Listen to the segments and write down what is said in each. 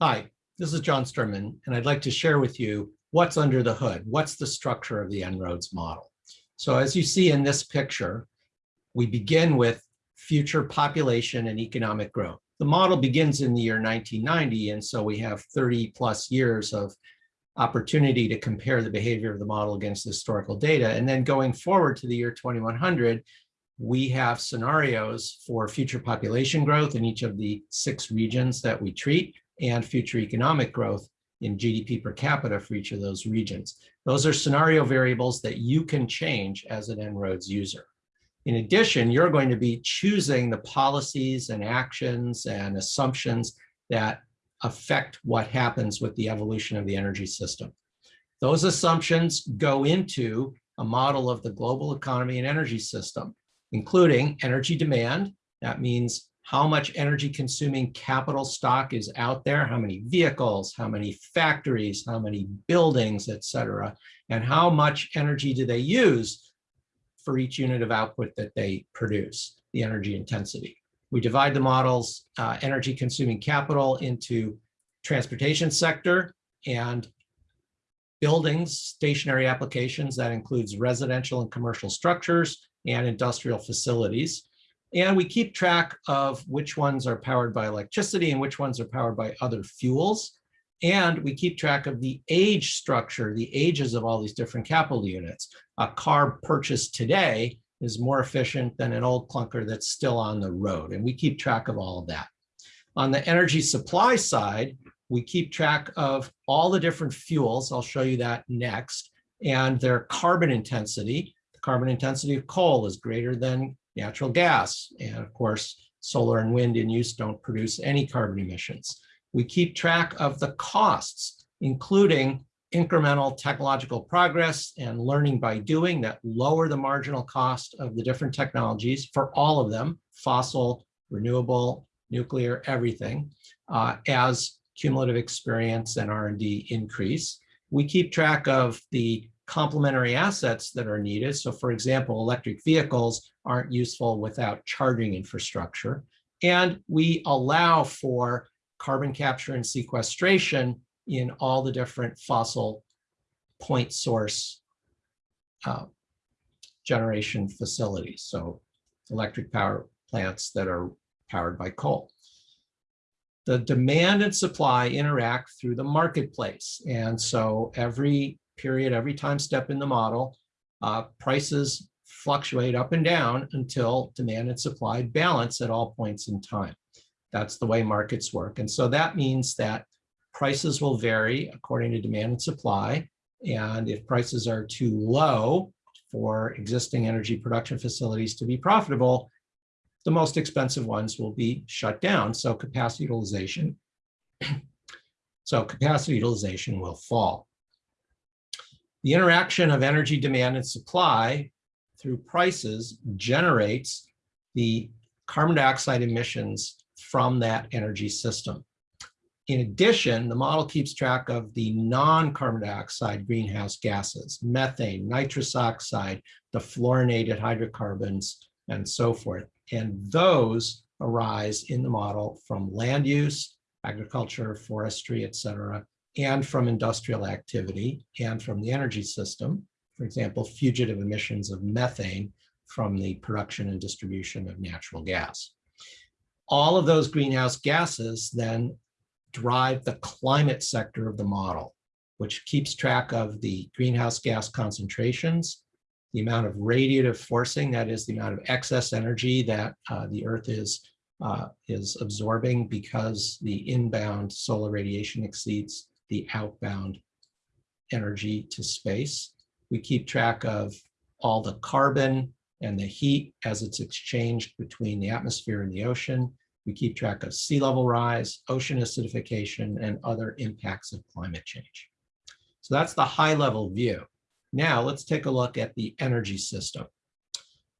Hi, this is John Sterman, and I'd like to share with you what's under the hood. What's the structure of the En-ROADS model? So as you see in this picture, we begin with future population and economic growth. The model begins in the year 1990, and so we have 30 plus years of opportunity to compare the behavior of the model against historical data. And then going forward to the year 2100, we have scenarios for future population growth in each of the six regions that we treat and future economic growth in GDP per capita for each of those regions. Those are scenario variables that you can change as an En-ROADS user. In addition, you're going to be choosing the policies and actions and assumptions that affect what happens with the evolution of the energy system. Those assumptions go into a model of the global economy and energy system, including energy demand. That means how much energy consuming capital stock is out there, how many vehicles, how many factories, how many buildings, et cetera, and how much energy do they use for each unit of output that they produce, the energy intensity. We divide the models uh, energy consuming capital into transportation sector and buildings, stationary applications, that includes residential and commercial structures and industrial facilities. And we keep track of which ones are powered by electricity and which ones are powered by other fuels. And we keep track of the age structure, the ages of all these different capital units. A car purchased today is more efficient than an old clunker that's still on the road. And we keep track of all of that. On the energy supply side, we keep track of all the different fuels. I'll show you that next and their carbon intensity. The carbon intensity of coal is greater than natural gas. And of course, solar and wind in use don't produce any carbon emissions. We keep track of the costs, including incremental technological progress and learning by doing that lower the marginal cost of the different technologies for all of them, fossil, renewable, nuclear, everything, uh, as cumulative experience and R&D increase. We keep track of the complementary assets that are needed. So for example, electric vehicles aren't useful without charging infrastructure. And we allow for carbon capture and sequestration in all the different fossil point source uh, generation facilities. So electric power plants that are powered by coal. The demand and supply interact through the marketplace. And so every period, every time step in the model, uh, prices fluctuate up and down until demand and supply balance at all points in time. That's the way markets work. And so that means that prices will vary according to demand and supply. And if prices are too low for existing energy production facilities to be profitable, the most expensive ones will be shut down. So capacity utilization, so capacity utilization will fall. The interaction of energy demand and supply through prices generates the carbon dioxide emissions from that energy system. In addition, the model keeps track of the non-carbon dioxide greenhouse gases, methane, nitrous oxide, the fluorinated hydrocarbons, and so forth. And those arise in the model from land use, agriculture, forestry, et cetera, and from industrial activity and from the energy system. For example, fugitive emissions of methane from the production and distribution of natural gas. All of those greenhouse gases then drive the climate sector of the model, which keeps track of the greenhouse gas concentrations, the amount of radiative forcing, that is the amount of excess energy that uh, the Earth is, uh, is absorbing because the inbound solar radiation exceeds the outbound energy to space. We keep track of all the carbon and the heat as it's exchanged between the atmosphere and the ocean. We keep track of sea level rise, ocean acidification, and other impacts of climate change. So that's the high level view. Now let's take a look at the energy system.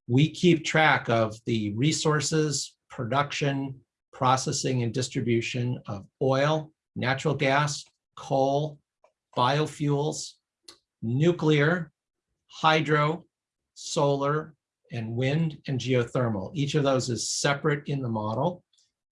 We keep track of the resources, production, processing, and distribution of oil, natural gas, coal, biofuels, nuclear, hydro, solar, and wind and geothermal. Each of those is separate in the model,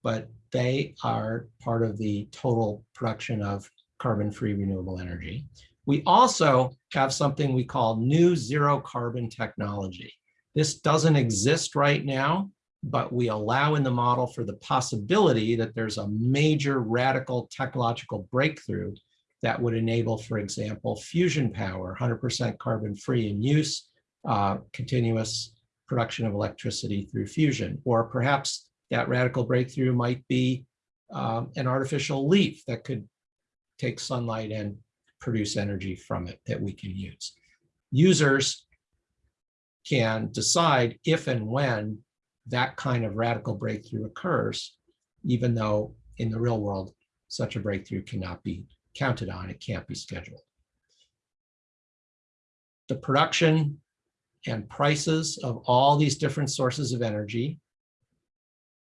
but they are part of the total production of carbon-free renewable energy. We also have something we call new zero carbon technology. This doesn't exist right now, but we allow in the model for the possibility that there's a major radical technological breakthrough that would enable, for example, fusion power, 100% carbon free in use, uh, continuous production of electricity through fusion, or perhaps that radical breakthrough might be um, an artificial leaf that could take sunlight and produce energy from it that we can use. Users can decide if and when that kind of radical breakthrough occurs, even though in the real world, such a breakthrough cannot be counted on, it can't be scheduled. The production and prices of all these different sources of energy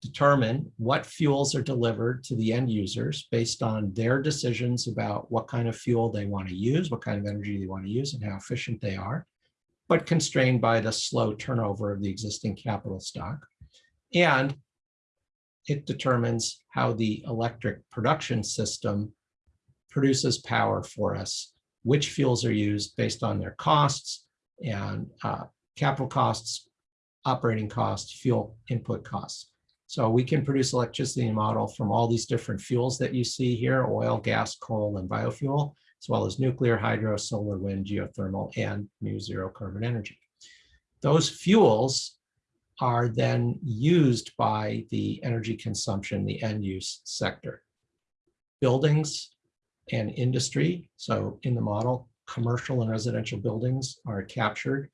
determine what fuels are delivered to the end users based on their decisions about what kind of fuel they want to use, what kind of energy they want to use, and how efficient they are, but constrained by the slow turnover of the existing capital stock. And it determines how the electric production system produces power for us, which fuels are used based on their costs and uh, capital costs, operating costs, fuel input costs. So we can produce electricity model from all these different fuels that you see here, oil, gas, coal, and biofuel, as well as nuclear, hydro, solar, wind, geothermal, and new zero carbon energy. Those fuels are then used by the energy consumption, the end use sector. Buildings and industry, so in the model, commercial and residential buildings are captured,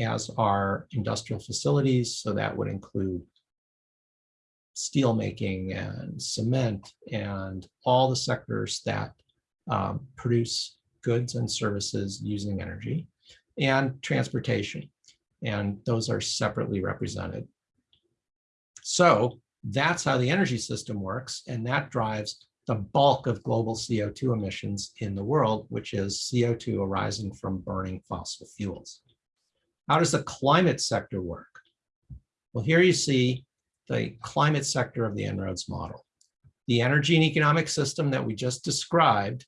as are industrial facilities, so that would include steel making and cement and all the sectors that um, produce goods and services using energy and transportation. And those are separately represented. So that's how the energy system works. And that drives the bulk of global CO2 emissions in the world, which is CO2 arising from burning fossil fuels. How does the climate sector work? Well, here you see the climate sector of the En-ROADS model. The energy and economic system that we just described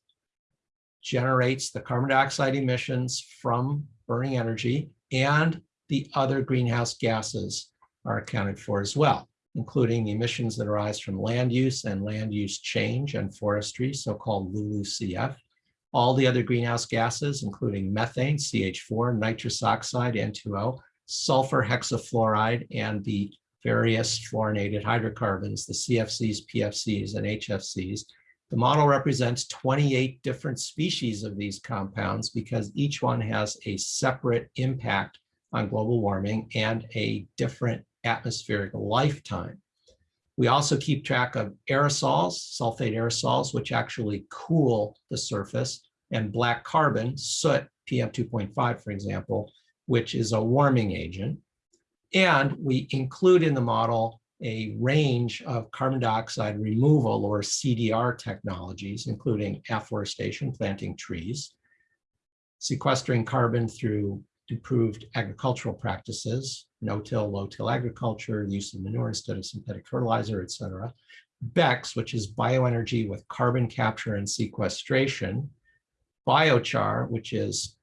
generates the carbon dioxide emissions from burning energy and the other greenhouse gases are accounted for as well, including emissions that arise from land use and land use change and forestry, so-called LULUCF. All the other greenhouse gases, including methane, CH4, nitrous oxide, N2O, sulfur hexafluoride, and the various fluorinated hydrocarbons, the CFCs, PFCs, and HFCs. The model represents 28 different species of these compounds because each one has a separate impact on global warming and a different atmospheric lifetime. We also keep track of aerosols, sulfate aerosols, which actually cool the surface, and black carbon, soot, PM2.5, for example, which is a warming agent. And we include in the model a range of carbon dioxide removal or CDR technologies, including afforestation, planting trees, sequestering carbon through improved agricultural practices, no-till, low-till agriculture, use of manure instead of synthetic fertilizer, et cetera. Which is bioenergy with carbon capture and sequestration, biochar, which is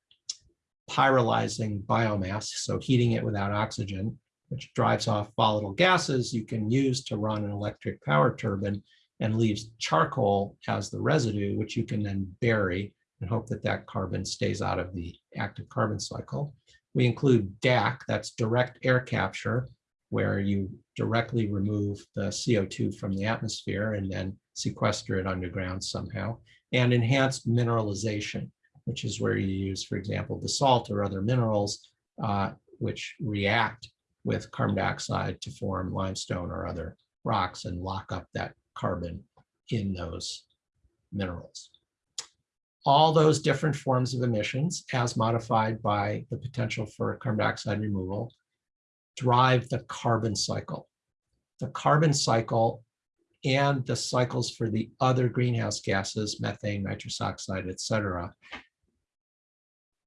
pyrolyzing biomass, so heating it without oxygen, which drives off volatile gases you can use to run an electric power turbine and leaves charcoal as the residue, which you can then bury and hope that that carbon stays out of the active carbon cycle. We include DAC, that's direct air capture, where you directly remove the CO2 from the atmosphere and then sequester it underground somehow, and enhanced mineralization, which is where you use, for example, basalt or other minerals, uh, which react with carbon dioxide to form limestone or other rocks and lock up that carbon in those minerals all those different forms of emissions as modified by the potential for carbon dioxide removal drive the carbon cycle. The carbon cycle and the cycles for the other greenhouse gases, methane, nitrous oxide, et cetera,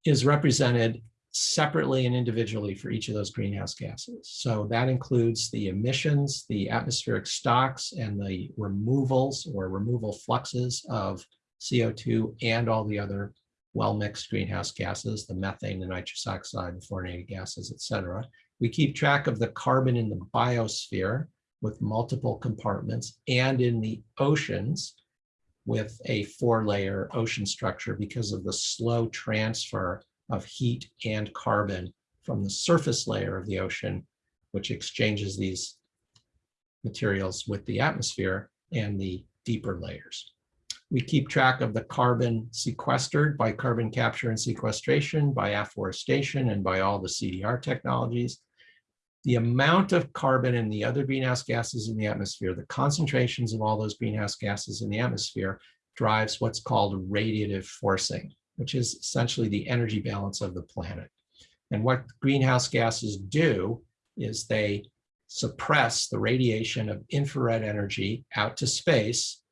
is represented separately and individually for each of those greenhouse gases. So that includes the emissions, the atmospheric stocks, and the removals or removal fluxes of CO2 and all the other well-mixed greenhouse gases, the methane, the nitrous oxide, the fluorinated gases, et cetera. We keep track of the carbon in the biosphere with multiple compartments and in the oceans with a four-layer ocean structure because of the slow transfer of heat and carbon from the surface layer of the ocean, which exchanges these materials with the atmosphere and the deeper layers. We keep track of the carbon sequestered by carbon capture and sequestration, by afforestation, and by all the CDR technologies. The amount of carbon and the other greenhouse gases in the atmosphere, the concentrations of all those greenhouse gases in the atmosphere drives what's called radiative forcing which is essentially the energy balance of the planet. And what greenhouse gases do is they suppress the radiation of infrared energy out to space,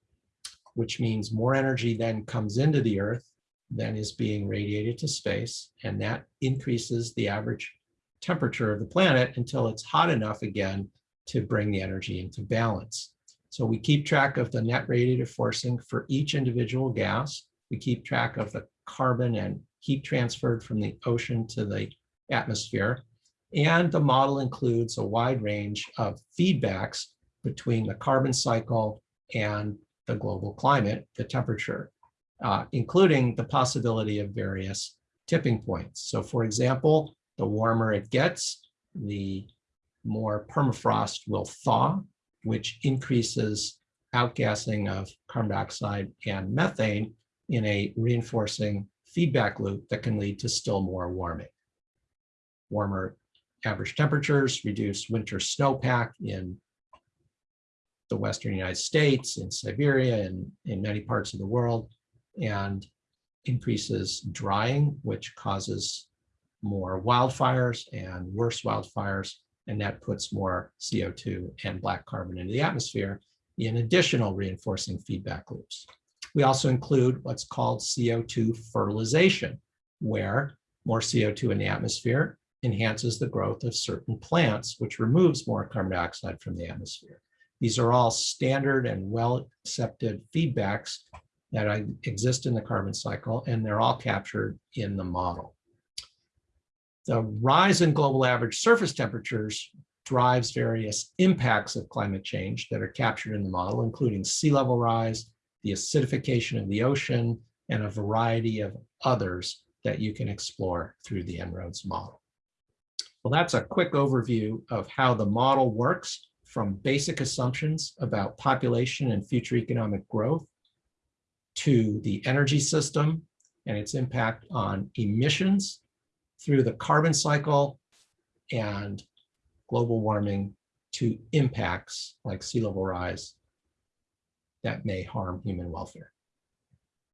which means more energy then comes into the earth than is being radiated to space. And that increases the average temperature of the planet until it's hot enough again to bring the energy into balance. So we keep track of the net radiative forcing for each individual gas. We keep track of the carbon and heat transferred from the ocean to the atmosphere. And the model includes a wide range of feedbacks between the carbon cycle and the global climate, the temperature, uh, including the possibility of various tipping points. So for example, the warmer it gets, the more permafrost will thaw, which increases outgassing of carbon dioxide and methane, in a reinforcing feedback loop that can lead to still more warming. Warmer average temperatures reduce winter snowpack in the Western United States, in Siberia, and in many parts of the world, and increases drying, which causes more wildfires and worse wildfires, and that puts more CO2 and black carbon into the atmosphere in additional reinforcing feedback loops. We also include what's called CO2 fertilization, where more CO2 in the atmosphere enhances the growth of certain plants, which removes more carbon dioxide from the atmosphere. These are all standard and well-accepted feedbacks that exist in the carbon cycle, and they're all captured in the model. The rise in global average surface temperatures drives various impacts of climate change that are captured in the model, including sea level rise, the acidification of the ocean, and a variety of others that you can explore through the En-ROADS model. Well, that's a quick overview of how the model works from basic assumptions about population and future economic growth to the energy system and its impact on emissions through the carbon cycle and global warming to impacts like sea level rise that may harm human welfare.